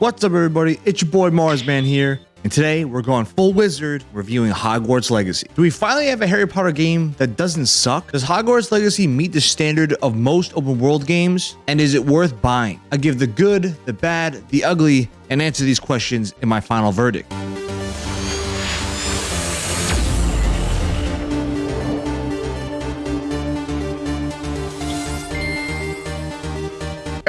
What's up, everybody? It's your boy Marsman here, and today we're going full wizard reviewing Hogwarts Legacy. Do we finally have a Harry Potter game that doesn't suck? Does Hogwarts Legacy meet the standard of most open world games? And is it worth buying? I give the good, the bad, the ugly, and answer these questions in my final verdict.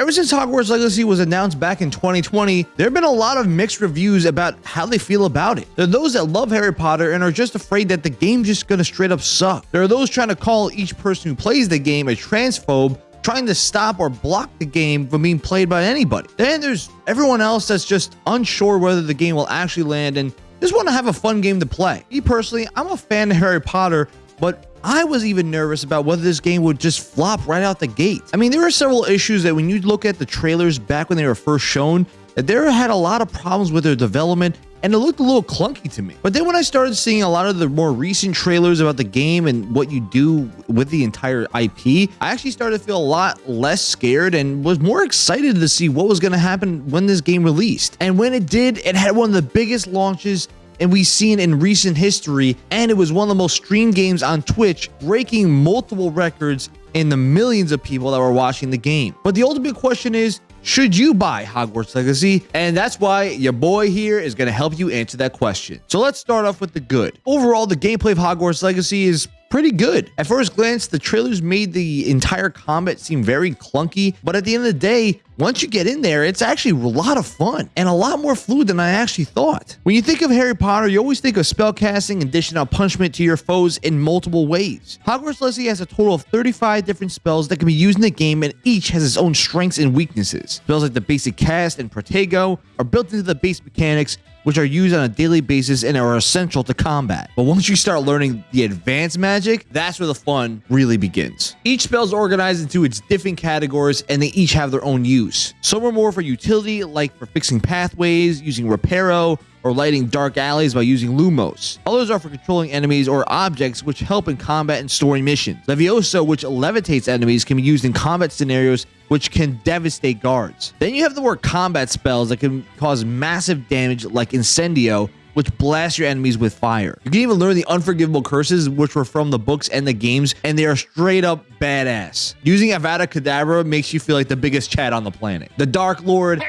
Ever since Hogwarts Legacy was announced back in 2020, there have been a lot of mixed reviews about how they feel about it. There are those that love Harry Potter and are just afraid that the game's just gonna straight up suck. There are those trying to call each person who plays the game a transphobe trying to stop or block the game from being played by anybody. Then there's everyone else that's just unsure whether the game will actually land and just want to have a fun game to play. Me personally, I'm a fan of Harry Potter, but I was even nervous about whether this game would just flop right out the gate. I mean, there are several issues that when you look at the trailers back when they were first shown, that there had a lot of problems with their development and it looked a little clunky to me. But then when I started seeing a lot of the more recent trailers about the game and what you do with the entire IP, I actually started to feel a lot less scared and was more excited to see what was going to happen when this game released. And when it did, it had one of the biggest launches and we've seen in recent history, and it was one of the most streamed games on Twitch, breaking multiple records in the millions of people that were watching the game. But the ultimate question is, should you buy Hogwarts Legacy? And that's why your boy here is going to help you answer that question. So let's start off with the good. Overall, the gameplay of Hogwarts Legacy is pretty good. At first glance, the trailers made the entire combat seem very clunky, but at the end of the day, once you get in there, it's actually a lot of fun and a lot more fluid than I actually thought. When you think of Harry Potter, you always think of spellcasting and dishing out punishment to your foes in multiple ways. Hogwarts Legacy has a total of 35 different spells that can be used in the game and each has its own strengths and weaknesses. Spells like the basic cast and Protego are built into the base mechanics which are used on a daily basis and are essential to combat. But once you start learning the advanced magic, that's where the fun really begins. Each spell is organized into its different categories and they each have their own use. Some are more for utility, like for fixing pathways, using Reparo, or lighting dark alleys by using Lumos. Others are for controlling enemies or objects which help in combat and story missions. Levioso, which levitates enemies, can be used in combat scenarios which can devastate guards. Then you have the word combat spells that can cause massive damage like Incendio, which blasts your enemies with fire. You can even learn the unforgivable curses, which were from the books and the games, and they are straight up badass. Using Avada Kedavra makes you feel like the biggest chat on the planet. The Dark Lord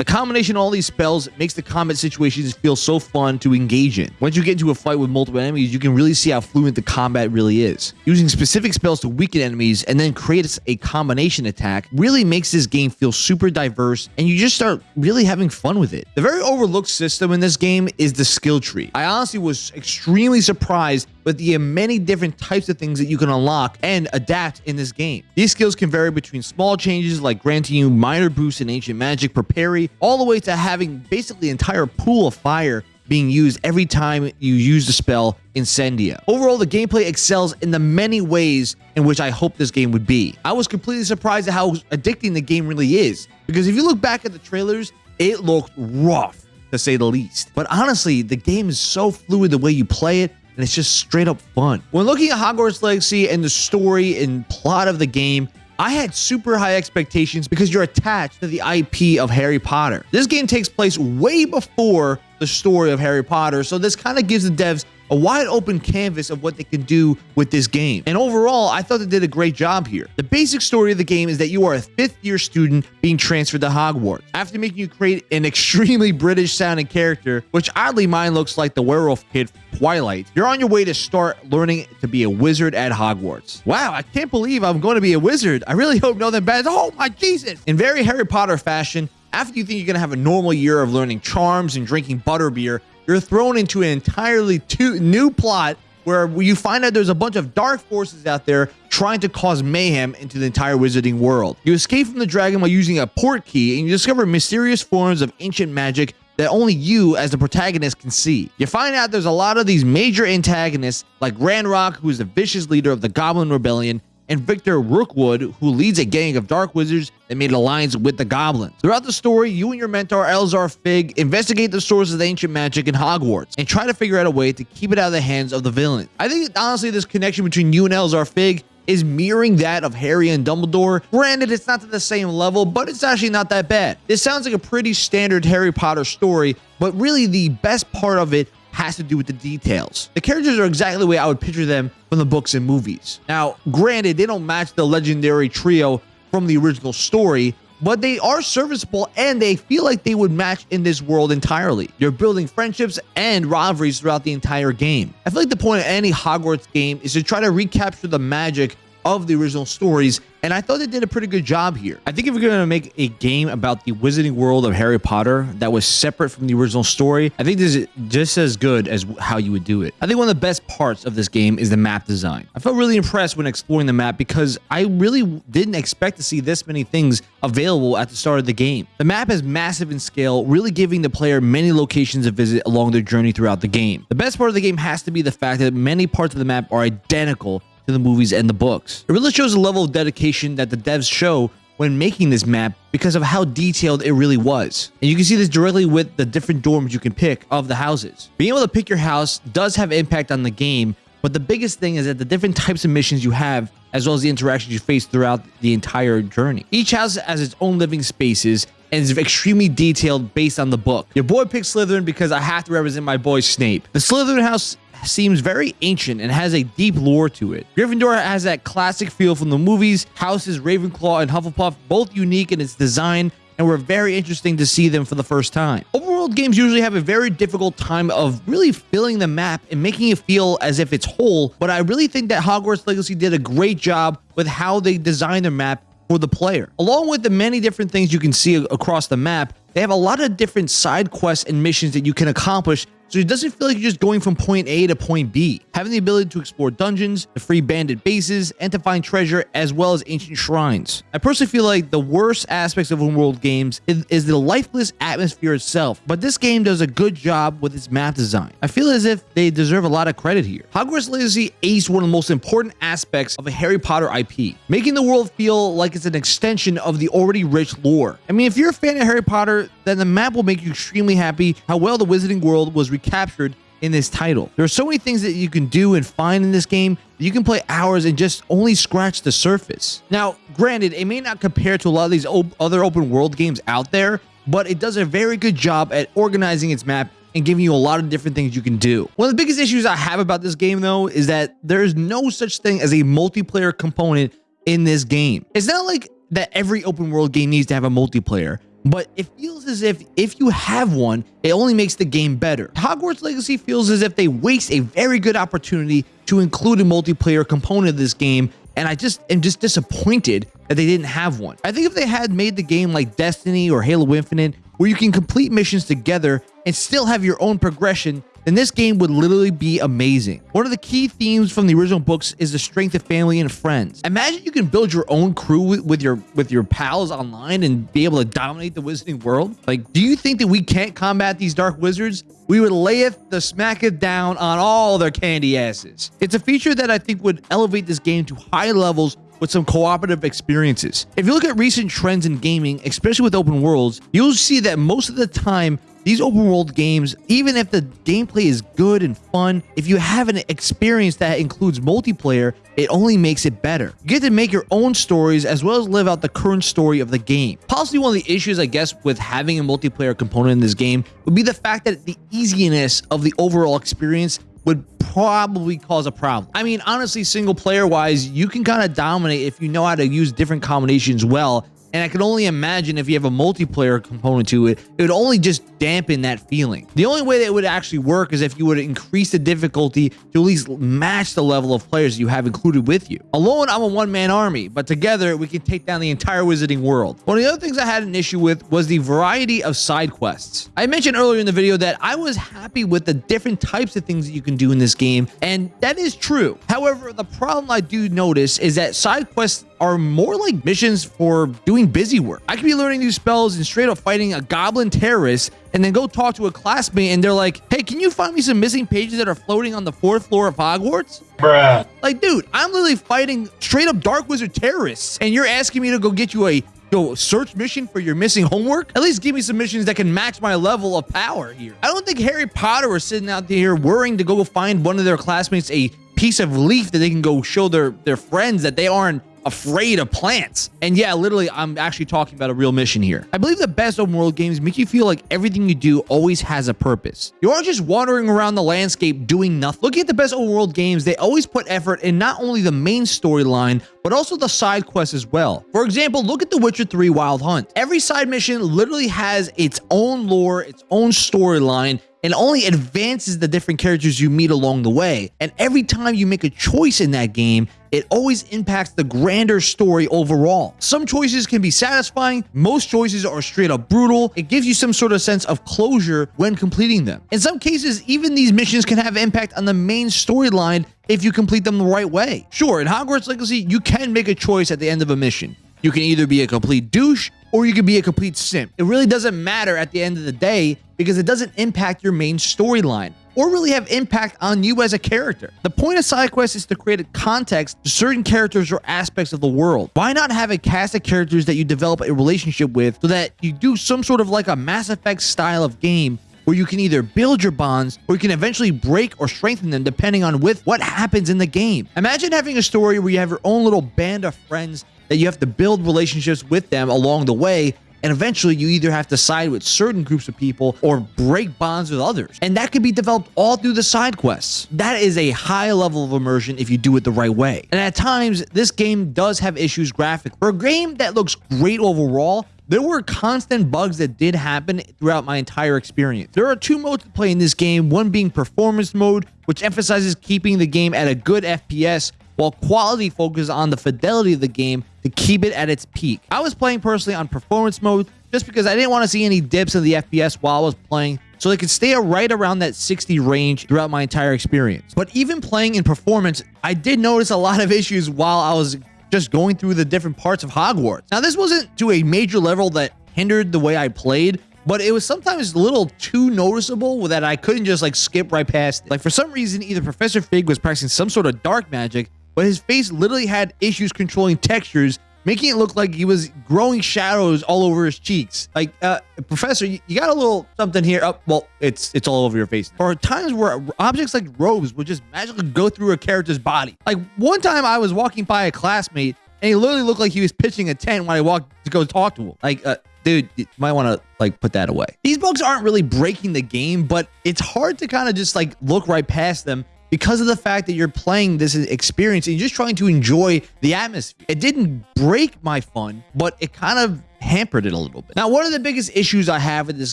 the combination of all these spells makes the combat situations feel so fun to engage in. Once you get into a fight with multiple enemies, you can really see how fluent the combat really is. Using specific spells to weaken enemies and then create a combination attack really makes this game feel super diverse and you just start really having fun with it. The very overlooked system in this game is the skill tree. I honestly was extremely surprised with the many different types of things that you can unlock and adapt in this game. These skills can vary between small changes like granting you minor boosts in ancient magic per parry, all the way to having basically an entire pool of fire being used every time you use the spell Incendio. Overall, the gameplay excels in the many ways in which I hope this game would be. I was completely surprised at how addicting the game really is, because if you look back at the trailers, it looked rough to say the least. But honestly, the game is so fluid the way you play it, and it's just straight up fun. When looking at Hogwarts Legacy and the story and plot of the game, I had super high expectations because you're attached to the IP of Harry Potter. This game takes place way before the story of Harry Potter, so this kind of gives the devs a wide open canvas of what they can do with this game. And overall, I thought they did a great job here. The basic story of the game is that you are a fifth year student being transferred to Hogwarts. After making you create an extremely British sounding character, which oddly mine looks like the werewolf kid from Twilight, you're on your way to start learning to be a wizard at Hogwarts. Wow, I can't believe I'm going to be a wizard. I really hope nothing bad. Oh my Jesus! In very Harry Potter fashion, after you think you're going to have a normal year of learning charms and drinking butterbeer, you're thrown into an entirely two, new plot where you find out there's a bunch of dark forces out there trying to cause mayhem into the entire wizarding world. You escape from the dragon by using a Portkey and you discover mysterious forms of ancient magic that only you as the protagonist can see. You find out there's a lot of these major antagonists like Ranrock, who is the vicious leader of the Goblin Rebellion, and Victor Rookwood, who leads a gang of dark wizards that made alliance with the goblins. Throughout the story, you and your mentor, Elzar Fig, investigate the sources of the ancient magic in Hogwarts and try to figure out a way to keep it out of the hands of the villain. I think, honestly, this connection between you and Elzar Fig is mirroring that of Harry and Dumbledore. Granted, it's not to the same level, but it's actually not that bad. This sounds like a pretty standard Harry Potter story, but really the best part of it has to do with the details. The characters are exactly the way I would picture them from the books and movies. Now, granted, they don't match the legendary trio from the original story, but they are serviceable and they feel like they would match in this world entirely. You're building friendships and rivalries throughout the entire game. I feel like the point of any Hogwarts game is to try to recapture the magic of the original stories and I thought they did a pretty good job here. I think if we're going to make a game about the wizarding world of Harry Potter that was separate from the original story, I think this is just as good as how you would do it. I think one of the best parts of this game is the map design. I felt really impressed when exploring the map because I really didn't expect to see this many things available at the start of the game. The map is massive in scale, really giving the player many locations to visit along their journey throughout the game. The best part of the game has to be the fact that many parts of the map are identical to the movies and the books. It really shows the level of dedication that the devs show when making this map because of how detailed it really was. And you can see this directly with the different dorms you can pick of the houses. Being able to pick your house does have impact on the game, but the biggest thing is that the different types of missions you have, as well as the interactions you face throughout the entire journey. Each house has its own living spaces and is extremely detailed based on the book. Your boy picked Slytherin because I have to represent my boy Snape. The Slytherin house seems very ancient and has a deep lore to it. Gryffindor has that classic feel from the movies. Houses Ravenclaw and Hufflepuff both unique in its design and were very interesting to see them for the first time. Overworld games usually have a very difficult time of really filling the map and making it feel as if it's whole, but I really think that Hogwarts Legacy did a great job with how they designed their map for the player. Along with the many different things you can see across the map, they have a lot of different side quests and missions that you can accomplish so it doesn't feel like you're just going from point A to point B. Having the ability to explore dungeons, to free bandit bases, and to find treasure as well as ancient shrines. I personally feel like the worst aspects of open world games is, is the lifeless atmosphere itself, but this game does a good job with its map design. I feel as if they deserve a lot of credit here. Hogwarts Legacy aced one of the most important aspects of a Harry Potter IP, making the world feel like it's an extension of the already rich lore. I mean, if you're a fan of Harry Potter, then the map will make you extremely happy how well the Wizarding World was recaptured in this title. There are so many things that you can do and find in this game you can play hours and just only scratch the surface. Now, granted, it may not compare to a lot of these other open world games out there, but it does a very good job at organizing its map and giving you a lot of different things you can do. One of the biggest issues I have about this game, though, is that there is no such thing as a multiplayer component in this game. It's not like that every open world game needs to have a multiplayer but it feels as if if you have one, it only makes the game better. Hogwarts Legacy feels as if they waste a very good opportunity to include a multiplayer component of this game, and I just am just disappointed that they didn't have one. I think if they had made the game like Destiny or Halo Infinite, where you can complete missions together and still have your own progression, then this game would literally be amazing. One of the key themes from the original books is the strength of family and friends. Imagine you can build your own crew with, your with your pals online and be able to dominate the wizarding world. Like, do you think that we can't combat these dark wizards? We would layeth the smacketh down on all their candy asses. It's a feature that I think would elevate this game to high levels with some cooperative experiences. If you look at recent trends in gaming, especially with open worlds, you'll see that most of the time these open world games, even if the gameplay is good and fun, if you have an experience that includes multiplayer, it only makes it better. You get to make your own stories as well as live out the current story of the game. Possibly one of the issues, I guess, with having a multiplayer component in this game would be the fact that the easiness of the overall experience would probably cause a problem. I mean, honestly, single player wise, you can kind of dominate if you know how to use different combinations well and I can only imagine if you have a multiplayer component to it, it would only just dampen that feeling. The only way that it would actually work is if you would increase the difficulty to at least match the level of players you have included with you. Alone, I'm a one-man army, but together we can take down the entire wizarding world. One of the other things I had an issue with was the variety of side quests. I mentioned earlier in the video that I was happy with the different types of things that you can do in this game, and that is true. However, the problem I do notice is that side quests are more like missions for doing busy work. I could be learning new spells and straight up fighting a goblin terrorist and then go talk to a classmate and they're like, hey, can you find me some missing pages that are floating on the fourth floor of Hogwarts? Bruh. Like, dude, I'm literally fighting straight up Dark Wizard terrorists and you're asking me to go get you a go search mission for your missing homework? At least give me some missions that can match my level of power here. I don't think Harry Potter was sitting out there worrying to go find one of their classmates a piece of leaf that they can go show their their friends that they aren't afraid of plants. And yeah, literally, I'm actually talking about a real mission here. I believe the best open world games make you feel like everything you do always has a purpose. You aren't just wandering around the landscape doing nothing. Looking at the best open world games, they always put effort in not only the main storyline, but also the side quests as well. For example, look at The Witcher 3 Wild Hunt. Every side mission literally has its own lore, its own storyline, and only advances the different characters you meet along the way. And every time you make a choice in that game, it always impacts the grander story overall. Some choices can be satisfying, most choices are straight up brutal. It gives you some sort of sense of closure when completing them. In some cases, even these missions can have impact on the main storyline if you complete them the right way. Sure, in Hogwarts Legacy, you can make a choice at the end of a mission. You can either be a complete douche or you can be a complete simp. It really doesn't matter at the end of the day because it doesn't impact your main storyline or really have impact on you as a character. The point of side quests is to create a context to certain characters or aspects of the world. Why not have a cast of characters that you develop a relationship with so that you do some sort of like a Mass Effect style of game where you can either build your bonds or you can eventually break or strengthen them depending on with what happens in the game. Imagine having a story where you have your own little band of friends that you have to build relationships with them along the way and eventually you either have to side with certain groups of people or break bonds with others. And that could be developed all through the side quests. That is a high level of immersion if you do it the right way. And at times, this game does have issues graphically. For a game that looks great overall, there were constant bugs that did happen throughout my entire experience. There are two modes to play in this game, one being performance mode, which emphasizes keeping the game at a good FPS, while quality focuses on the fidelity of the game to keep it at its peak. I was playing personally on performance mode just because I didn't want to see any dips in the FPS while I was playing so they could stay right around that 60 range throughout my entire experience. But even playing in performance, I did notice a lot of issues while I was just going through the different parts of Hogwarts. Now, this wasn't to a major level that hindered the way I played, but it was sometimes a little too noticeable that I couldn't just like skip right past it. Like for some reason, either Professor Fig was practicing some sort of dark magic but his face literally had issues controlling textures, making it look like he was growing shadows all over his cheeks. Like, uh, Professor, you, got a little something here. Oh, well, it's it's all over your face. There are times where objects like robes would just magically go through a character's body. Like one time I was walking by a classmate and he literally looked like he was pitching a tent when I walked to go talk to him. Like, uh, dude, you might want to like put that away. These bugs aren't really breaking the game, but it's hard to kind of just like look right past them because of the fact that you're playing this experience and you're just trying to enjoy the atmosphere. It didn't break my fun, but it kind of hampered it a little bit. Now, one of the biggest issues I have with this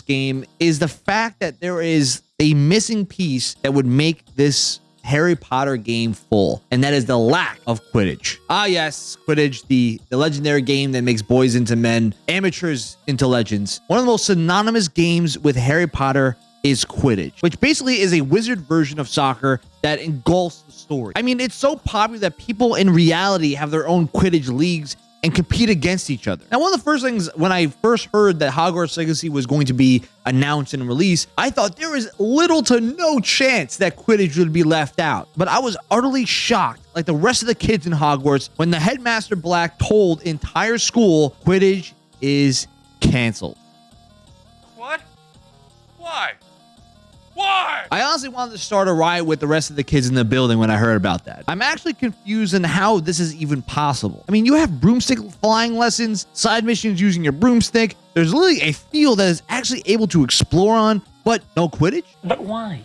game is the fact that there is a missing piece that would make this Harry Potter game full, and that is the lack of Quidditch. Ah, yes, Quidditch, the, the legendary game that makes boys into men, amateurs into legends. One of the most synonymous games with Harry Potter is Quidditch, which basically is a wizard version of soccer that engulfs the story. I mean, it's so popular that people in reality have their own Quidditch leagues and compete against each other. Now, one of the first things when I first heard that Hogwarts Legacy was going to be announced and released, I thought there was little to no chance that Quidditch would be left out. But I was utterly shocked, like the rest of the kids in Hogwarts, when the headmaster Black told entire school Quidditch is canceled. Why? I honestly wanted to start a riot with the rest of the kids in the building when I heard about that. I'm actually confused in how this is even possible. I mean, you have broomstick flying lessons, side missions using your broomstick. There's literally a field that is actually able to explore on, but no Quidditch? But why?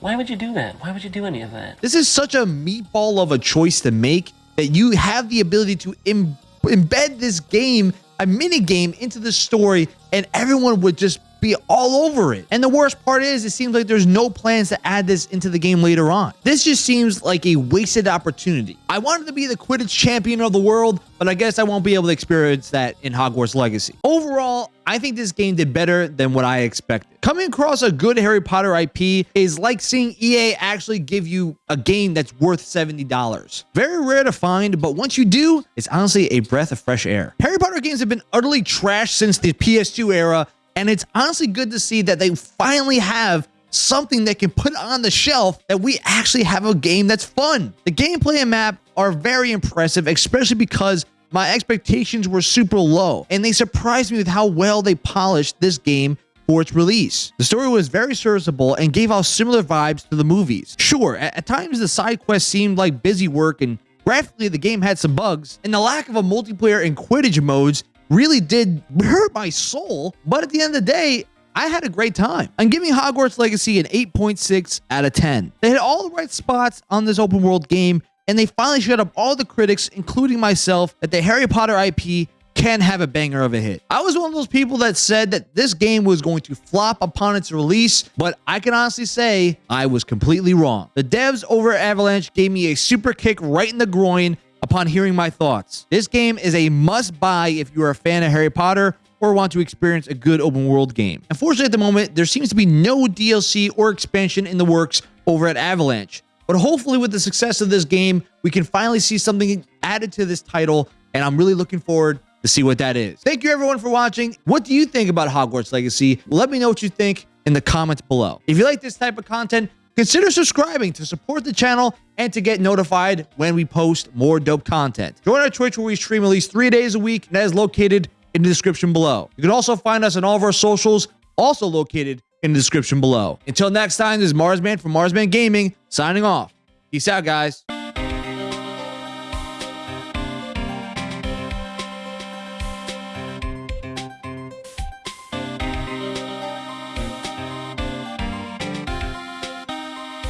Why would you do that? Why would you do any of that? This is such a meatball of a choice to make that you have the ability to Im embed this game, a mini game, into the story, and everyone would just be all over it. And the worst part is, it seems like there's no plans to add this into the game later on. This just seems like a wasted opportunity. I wanted to be the Quidditch champion of the world, but I guess I won't be able to experience that in Hogwarts Legacy. Overall, I think this game did better than what I expected. Coming across a good Harry Potter IP is like seeing EA actually give you a game that's worth $70. Very rare to find, but once you do, it's honestly a breath of fresh air. Harry Potter games have been utterly trashed since the PS2 era, and it's honestly good to see that they finally have something that can put on the shelf that we actually have a game that's fun. The gameplay and map are very impressive, especially because my expectations were super low and they surprised me with how well they polished this game for its release. The story was very serviceable and gave off similar vibes to the movies. Sure, at, at times the side quests seemed like busy work and graphically the game had some bugs, and the lack of a multiplayer and Quidditch modes really did hurt my soul, but at the end of the day, I had a great time. I'm giving Hogwarts Legacy an 8.6 out of 10. They hit all the right spots on this open world game, and they finally shut up all the critics, including myself, that the Harry Potter IP can have a banger of a hit. I was one of those people that said that this game was going to flop upon its release, but I can honestly say I was completely wrong. The devs over Avalanche gave me a super kick right in the groin upon hearing my thoughts. This game is a must buy if you are a fan of Harry Potter or want to experience a good open world game. Unfortunately, at the moment, there seems to be no DLC or expansion in the works over at Avalanche. But hopefully, with the success of this game, we can finally see something added to this title, and I'm really looking forward to see what that is. Thank you everyone for watching. What do you think about Hogwarts Legacy? Let me know what you think in the comments below. If you like this type of content, consider subscribing to support the channel and to get notified when we post more dope content. Join our Twitch where we stream at least three days a week, and that is located in the description below. You can also find us on all of our socials, also located in the description below. Until next time, this is Marsman from Marsman Gaming, signing off. Peace out, guys.